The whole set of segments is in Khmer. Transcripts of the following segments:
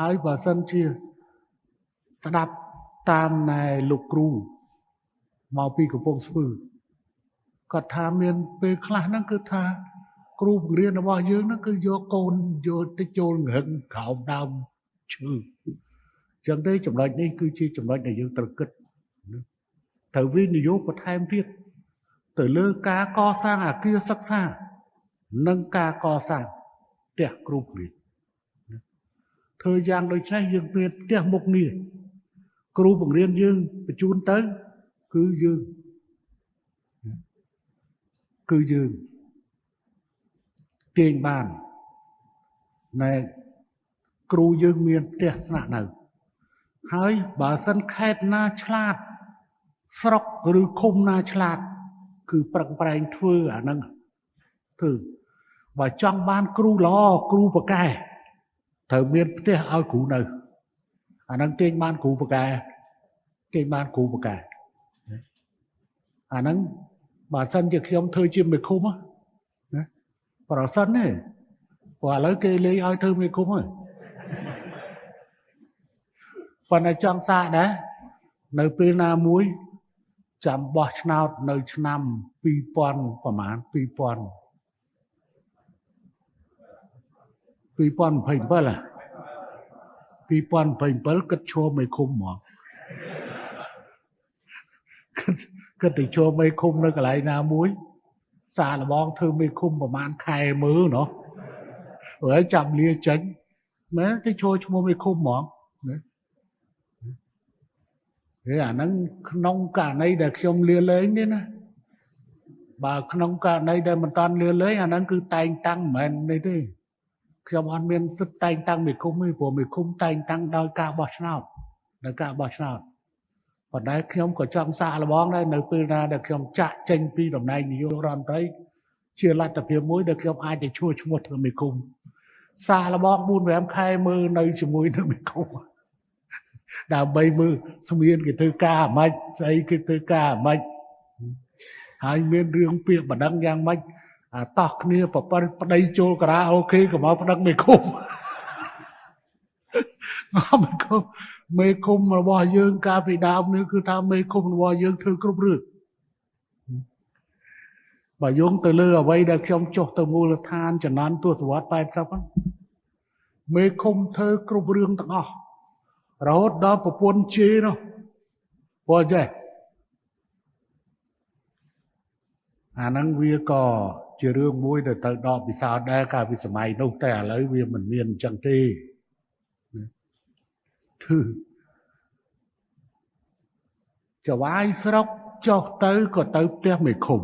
ហើយបើសិនជាស្ដាប់តាមណែលោកគ្រូមកពីកំពង់ស្ពឺគាត់ថាមានពេលខ្លះហ្នឹងគឺថា គ្រូបង្រៀនរបស់យើងហ្នឹងគឺយកកូនយកទៅចូលងឹងក្រោមដើមឈើចឹងទេចំណុចនេះគឺជាចំណុចដែលយើងត្រូវគិតត្រូវវិនិយោគបន្ថែមទៀតទៅលើការកសាងអាគារសិក្សា និងការកសាងផ្ទះគ្រូបង្រៀន ធ្វើយ៉ាងដូចនេះយើងមានផ្ទះមុខនេះគ្រូបង្រៀនយើងបញ្ជូនទៅ គឺយើងគឺយើងទាញបានណែគ្រូយើងមានផ្ទះស្នាក់នៅ ហើយបើសិនខេតណាឆ្លាត ស្រុកឬឃុំណាឆ្លាត គឺប្រឹងប្រែងធ្វើអាហ្នឹងគឺបើចង់បានគ្រូល្អគ្រូប្រកែ ត្រូវមានផ្ទះឲ្យគ្រូនៅអាហ្នឹងទាញបានគ្រូប្រកែទាញបានគ្រូប្រកែអាហ្នឹងបើសិនជាខ្ញុំធ្វើជាមេឃុំណាប្រសិនទេព្រោះឥឡូវគេលេងឲ្យធ្វើមេឃុំហើយប៉ុន្តែចង់សាកដែរនៅពេលណាមួយចាំបោះឆ្នោតនៅឆ្នាំ2000ប្រហែល2000 2027 2027គិតឈរមេឃុំហ្មងគិតទៅចូលមេឃុំនៅកន្លែងណាមួយ សាឡបងធ្វើមេឃុំប្រហែលខែមើលណោះហើយចាំលាចេញមែនទៅចូលឈ្មោះមេឃុំហ្មងណាហេអាហ្នឹងក្នុងករណីដែលខ្ញុំលាលែងទេណាបើក្នុងករណីដែលមិនតាន់លាលែងអាហ្នឹងគឺតែងតាំងមិនមែននេះទេ ខ្ញុំអត់មានសិទ្ធតែងតាំងមេឃុំទេព្រោះមេឃុំតែងតាំងដោយការបោះឆ្នោតដោយការបោះឆ្នោតប៉ុន្តែខ្ញុំក៏ចង់សាកល្បងដែរនៅពេលណាដែលខ្ញុំចាក់ចេញពីតំណែងនាយករដ្ឋមន្ត្រីជាលទ្ធភាពមួយដែលខ្ញុំអាចទៅឈ្មោះឈ្មោះធ្វើមេឃុំសាកល្បង4 5ខែមើលនៅជាមួយនឹងមេឃុំដើម្បីមើលស្មានគេធ្វើការអាម៉េចស្អីគេធ្វើការអាម៉េចហើយមានរឿងពាក្យបណ្ដឹងយ៉ាងម៉េច អាតោះគ្នាប្រពន្ធប្តីចូលការ៉ាអូខេក៏មកប្តឹងមេឃុំមកមេឃុំមេឃុំរបស់យើងកាលពីដើមនេះគឺថាមេឃុំរបស់យើងធ្វើគ្រប់រឿងបើយោងទៅលើអ្វីដែលខ្ញុំចុះទៅមូលដ្ឋានចំនួនទស្សវត្ស80ហ្នឹងមេឃុំធ្វើគ្រប់រឿងទាំងអស់រហូតដល់ប្រពន្ធជេរនោះព្រោះចេះអាហ្នឹងវាក៏ ជារឿងមួយដែលត្រូវដកពិសោធន៍ដែរកាលពីសម័យនោះតែឥឡូវវាមិនមានអញ្ចឹងទេគឺចវាយស្រុកចុះទៅក៏ទៅផ្ទះមេឃុំ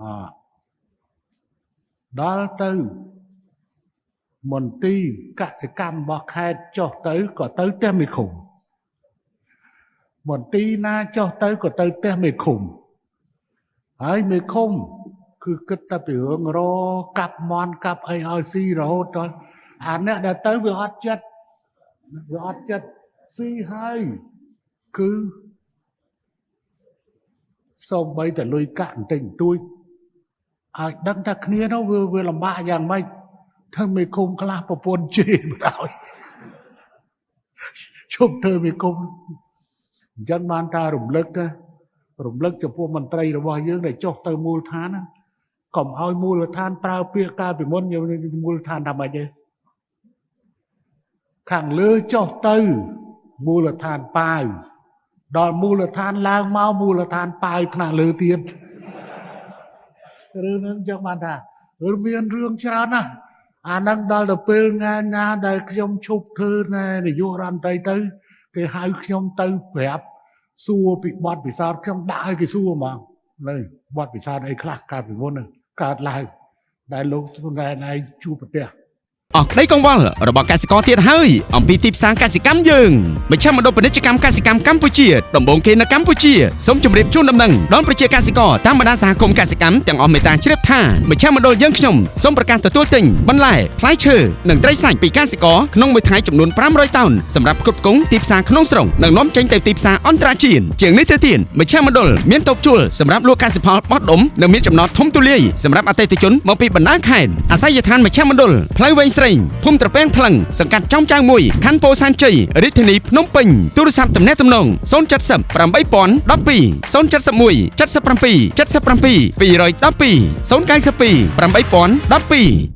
អដល់ទៅមន្ទីរកសិកម្មរបស់ខេត្តចុះទៅក៏ទៅផ្ទះមេឃុំមន្ទីរណាចុះទៅក៏ទៅផ្ទះមេឃុំ ហើយមេឃុំ គឺគិតតែពីរឿងរកាប់មន់កាប់អីឲ្យស៊ីរហូតដល់អាអ្នកដែលទៅវាអត់ចិត្តវាអត់ចិត្តស៊ីហើយគឺសូម្បីតែលុយកាក់បន្តិចបន្តួចឲ្យដឹងថាគ្នានោះវាវាលំបាកយ៉ាងម៉េចធ្វើមេឃុំខ្លះប្រពន្ធជេរមិនឲ្យជប់ធ្វើមេឃុំអញ្ចឹងបានថារំលឹកណា រំលឹកចំពោះមន្ត្រីរបស់យើងដែលចុះទៅមូលដ្ឋានកុំឲ្យមូលដ្ឋានប្រើពាក្យកាលពីមុនមូលដ្ឋានថាម៉េចទេខាងលើចុះទៅមូលដ្ឋានប៉ាវដល់មូលដ្ឋានឡើងមកមូលដ្ឋានប៉ាវថ្នាក់លើទៀតរឿងហ្នឹងចឹងបានថាឬមានរឿងច្រើនណាស់អាហ្នឹងដល់ទៅពេលថ្ងៃណាដែលខ្ញុំឈប់ធ្វើណែនាយករដ្ឋមន្ត្រីទៅគេហៅខ្ញុំទៅប្រាប់ សួរពីបទពិសោធន៍ខ្ញុំដាក់ឲ្យគេសួរហ្មងនៅបទពិសោធន៍អីខ្លះកើតពីមុនកើតឡើងដែលលោកទុនដែរឯងជួបប្រទះ អស់ក្តីកង្វល់របស់កសិករទៀតហើយអំពីទីផ្សារកសិកម្មយើងមជ្ឈមណ្ឌលពាណិជ្ជកម្មកសិកម្មកម្ពុជាដំបូងគេនៅកម្ពុជាសូមជម្រាបជូនដំណឹងដល់ប្រជាកសិករតាមបណ្ដាសហគមន៍កសិកម្មទាំងអស់មេត្តាជ្រាបថាមជ្ឈមណ្ឌលយើងខ្ញុំសូមប្រកាសទទួលទិញបន្លែផ្លែឈើនិងត្រីសាច់ពីកសិករក្នុងមួយថ្ងៃចំនួន500តោនសម្រាប់គ្រប់គ្រងទីផ្សារក្នុងស្រុកនិងនាំចេញទៅទីផ្សារអន្តរជាតិជាងនេះទៅទៀតមជ្ឈមណ្ឌលមានតូបជួលសម្រាប់លក់កសិផលបោះដុំនិងមានចំណតធំទូលាយសម្រាប់អតិថិជនមកពីបណ្ដាខេត្តអាស័យដ្ឋានមជ្ឈមណ្ឌលផ្លូវវែងស្រីប្រេងភូមិត្រពាំងថ្លឹងសង្កាត់ចំចៅមួយខណ្ឌពោធិ៍សែនជ័យរាជធានីភ្នំពេញទូរស័ព្ទទំនាក់ទំនង070 8012 071 77 77 212 092 8012